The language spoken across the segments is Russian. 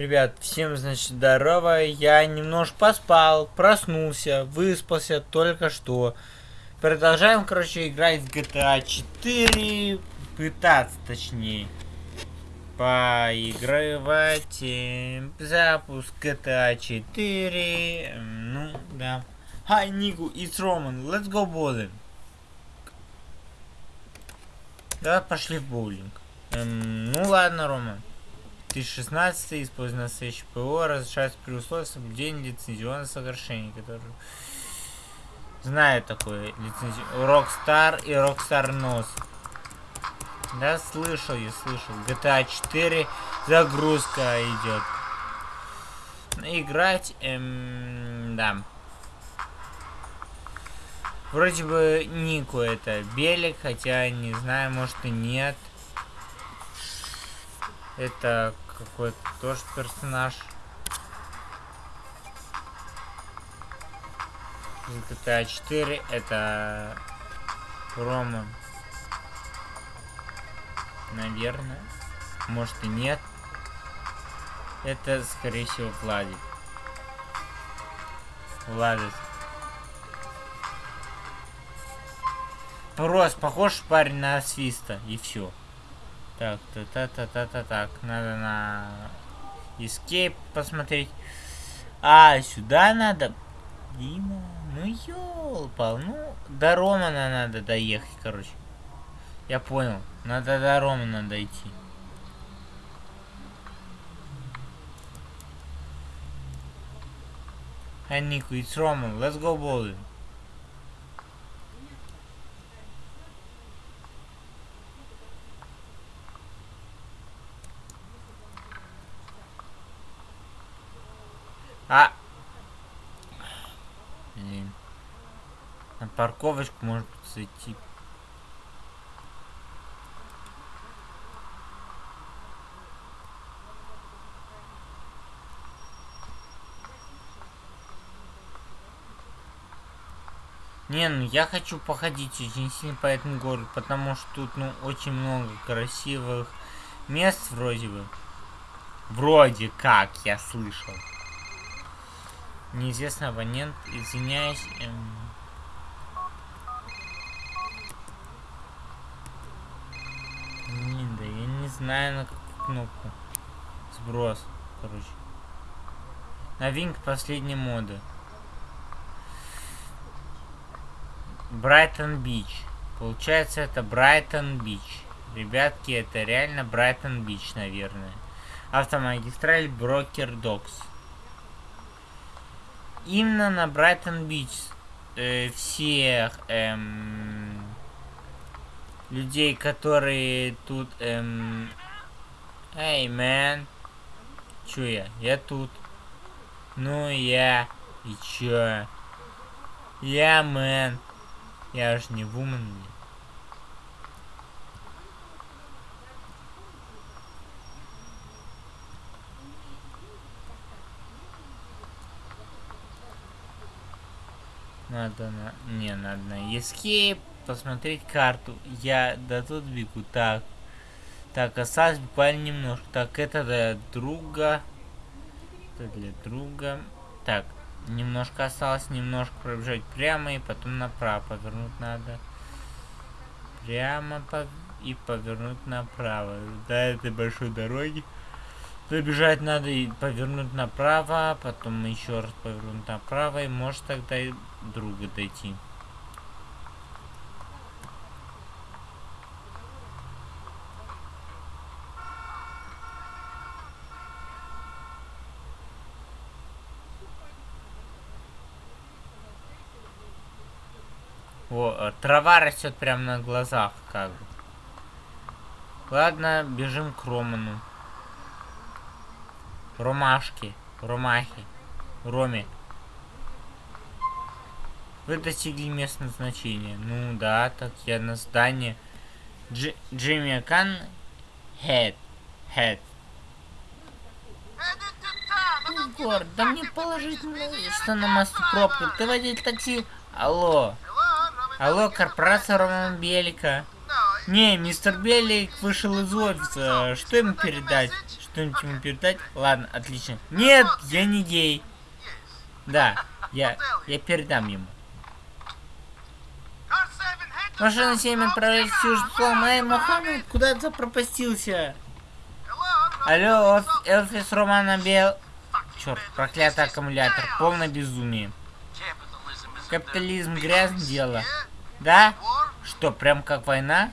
Ребят, всем, значит, здорово. Я немножко поспал, проснулся, выспался только что. Продолжаем, короче, играть в GTA 4. Пытаться, точнее. Поигрывать. Запуск GTA 4. эм, Ну, да. Hi, Niku, it's Roman. Let's go bowling. Давай пошли в боулинг. Эм, ну ладно, Рома. 2016 используя настоящее ПО, разрешается при условии соблюдения лицензионного соглашения, который... Знаю такое лицензи... Rockstar и Rockstar Nose. Да, слышал, я слышал. GTA 4 загрузка идет. Играть, эм, да. Вроде бы Нику это Белик, хотя не знаю, может и нет. Это какой-то тоже персонаж. GTA 4 это Рома. Наверное. Может и нет. Это, скорее всего, Владик. Владик. Просто похож парень на свиста, и все. Так, та та та та та так. Надо на Escape посмотреть. А, сюда надо. Дима, ну ёлпал, ну до Романа надо доехать, короче. Я понял. Надо до Романа дойти. Hi Nico, it's Roman. Let's go bowling. А! Блин. На парковочку может зайти. Не, ну я хочу походить очень сильно по этому городу, потому что тут, ну, очень много красивых мест вроде бы. Вроде как, я слышал. Неизвестный абонент, извиняюсь. Эм... Блин, да я не знаю на какую кнопку. Сброс, короче. Новинка последней моды. Брайтон Бич. Получается, это Брайтон Бич. Ребятки, это реально Брайтон Бич, наверное. Автомагистраль Broker Docks. Именно на Брайтон Бич э, всех эм, людей, которые тут... Эм, Эй, мэн. Чё я? Я тут. Ну, я. И чё? Я, мэн. Я ж не вумен. Надо на... Не, надо на Escape посмотреть карту. Я да тут бегу. Так. Так, осталось буквально немножко. Так, это для друга. Это для друга. Так, немножко осталось. Немножко пробежать прямо и потом направо повернуть надо. Прямо по... и повернуть направо. До этой большой дороги. Забежать надо и повернуть направо, потом еще раз повернуть направо, и может тогда и друга дойти. О, э, трава растет прямо на глазах, как бы. Ладно, бежим к Роману. Ромашки, Ромахи, Роме. Вы достигли мест назначения. Ну да, так я на здании. Дж Джимми Кан Хед. Хед. Егор, да мне положительно, что на мосту пробка. Ты водитель такси. Алло. Алло, корпорация Романа Белика. Не, мистер Белик вышел из офиса. Что ему передать? что-нибудь ему передать? Ладно, отлично. Нет, я не гей. Да, я, я передам ему. Машина 7 отправляется в Южный. Эй, Мохаммед, куда ты запропастился? Алло, Элфис Романа Бел... Черт, проклятый аккумулятор. Полное безумие. Капитализм грязное дело. Да? Что, прям как война?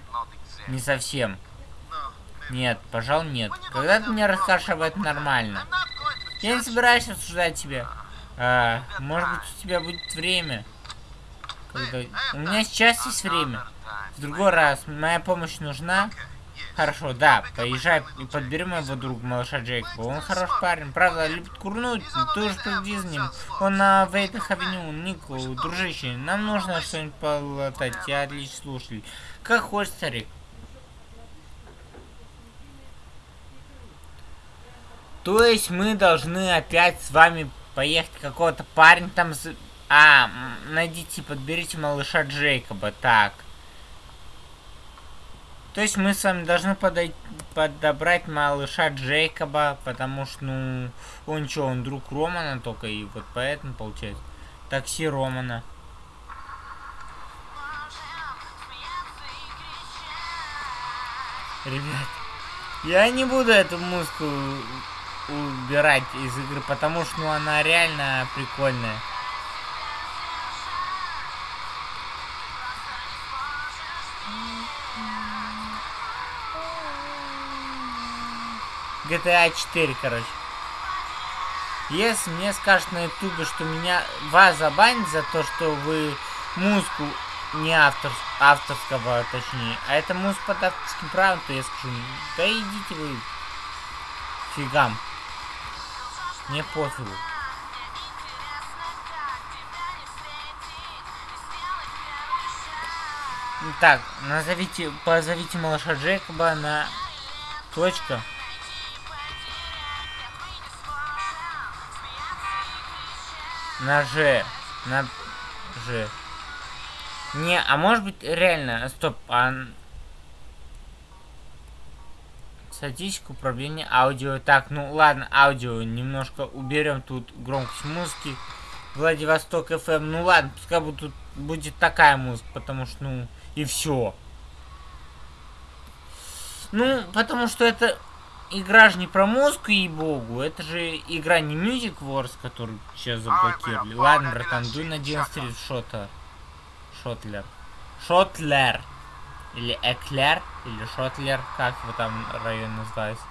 Не совсем. Нет, пожалуй, нет. Когда ты мне расскажешь об этом нормально? Я не собираюсь обсуждать тебя. А, может быть, у тебя будет время. Когда... У меня сейчас есть время. В другой раз. Моя помощь нужна? Хорошо, да. Поезжай и подбери моего друга, малыша Джейкоба. Он хороший парень. Правда, любит курнуть. Уже следи за ним. Он на Вейтах Авеню. Нико, дружище, нам нужно что-нибудь полотать. Я отлично слушатель. Как хочешь, старик. То есть мы должны опять с вами поехать какого-то парень там... А, найдите, подберите малыша Джейкоба. Так. То есть мы с вами должны подойти, подобрать малыша Джейкоба, потому что, ну, он что, он друг Романа только, и вот поэтому получается. Такси Романа. Ребят, я не буду эту музыку убирать из игры, потому что ну, она реально прикольная. GTA 4, короче. Если мне скажут на ютубе, что меня вас забанят за то, что вы музыку не автор, авторского, точнее, а это музыка под авторским правом, то я скажу, да идите вы фигам. Мне пофигу. Так, назовите, позовите малыша Джейкоба на точка. На Ж. На Ж. Не, а может быть реально, стоп, а Статистика управления аудио. Так, ну ладно, аудио немножко уберем тут громкость музыки. Владивосток FM. Ну ладно, пускай будет, тут будет такая музыка, потому что, ну, и все. Ну, потому что это игра же не про музыку, ей-богу. Это же игра не Music Wars, которую сейчас заблокировали. Ладно, братан, дуй на 11 шота. Schottler. Schottler. Или Эклер, или Schottler, как его там район называется.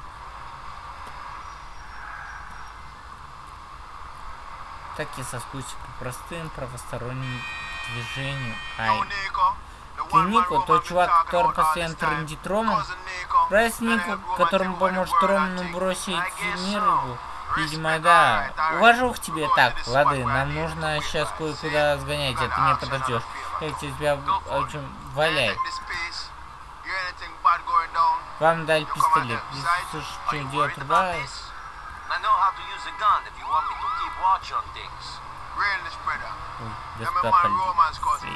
Так я соскучился по простым правосторонним движениям. Ай. Ты Нико, тот чувак, который постоянно трендит Роман? Брайс Нико, которому поможет Роману бросить мир его? Видимо, да. Уважух тебе. Так, лады, нам нужно сейчас кое-куда сгонять, а ты меня подождешь. Я тебя очень валяй. Вам дали пистолет. Если что делать, рубай. Господа полицейский.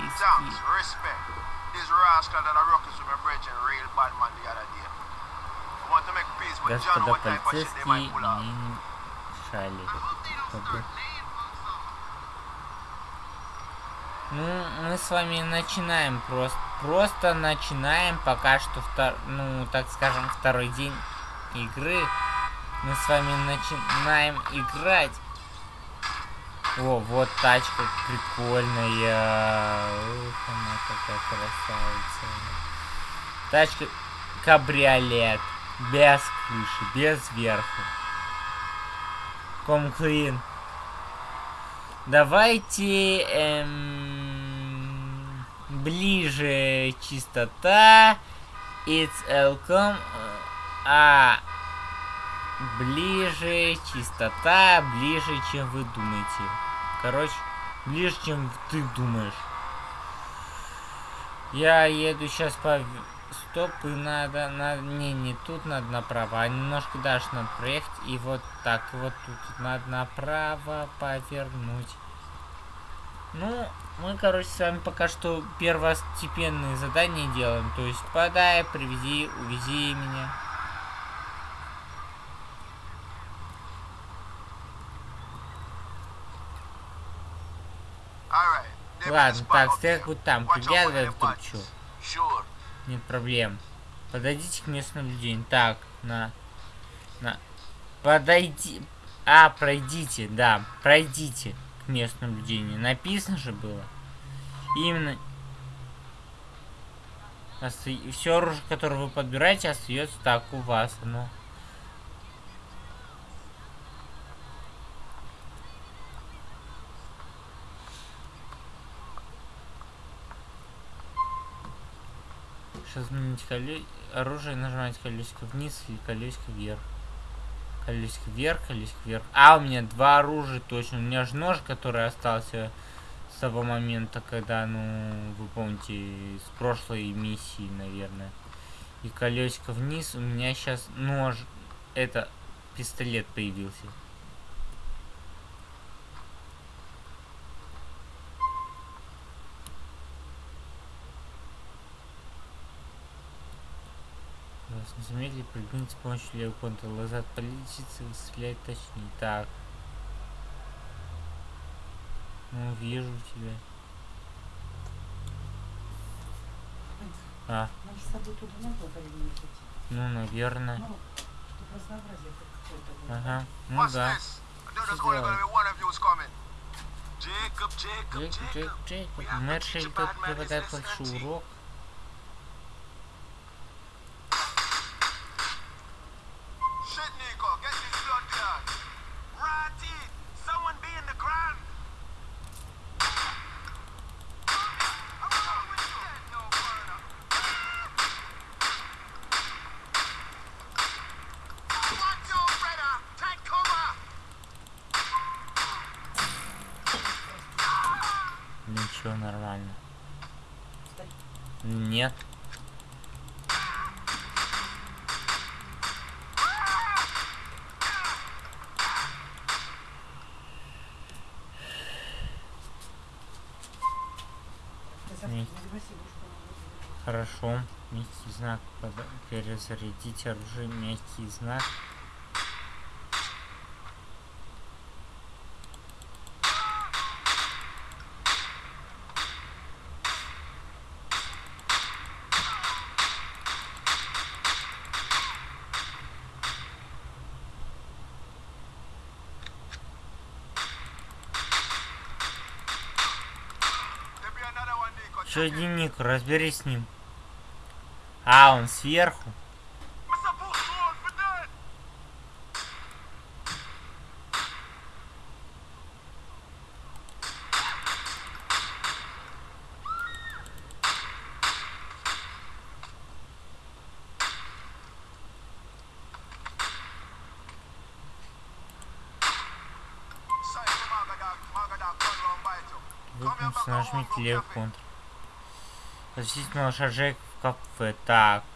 Господа полицейские не мешали. Ну, мы с вами начинаем просто. Просто начинаем пока что, втор, ну, так скажем, второй день игры. Мы с вами начинаем играть. О, вот тачка прикольная. Ух, она такая красавица. Тачка кабриолет. Без крыши, без верху. Комклин. Давайте эм, ближе чистота. It's welcome. А ближе чистота, ближе, чем вы думаете. Короче, ближе, чем ты думаешь. Я еду сейчас по... Стоп, и надо, надо... Не, не тут надо направо, а немножко дальше надо проехать. И вот так, вот тут надо направо повернуть. Ну, мы, короче, с вами пока что первостепенные задания делаем. То есть, подай, привези, увези меня. Ладно, так, стоять будет там. Вдруг что. Нет проблем. Подойдите к местному наблюдению. Так, на... На... Подойди... А, пройдите, да, пройдите к местному наблюдению. Написано же было. Именно... Оста... Все оружие, которое вы подбираете, остается так у вас. Оно... Сейчас изменить коле... оружие, нажимать колесико вниз или колесико вверх. Колесико вверх, колесико вверх. А, у меня два оружия точно. У меня же нож, который остался с того момента, когда, ну, вы помните, с прошлой миссии, наверное. И колесико вниз. У меня сейчас нож, это пистолет появился. Заметили, прыгнуть с помощью левого контроля назад полетится и стрелять точнее. Так. Ну, вижу тебя. А. Ну, наверное. Ну, ага, ну да. Джейкоб, Джейкоб, Джейкоб. Мэр Шельтон преподает большой урок. Хорошо. Мягкий знак. Перезарядить оружие. Мягкий знак. Что дневник? Разберись с ним. А, он сверху. Выполнить, нажмите левый контр. Посетить малыша Джек кафе. Так.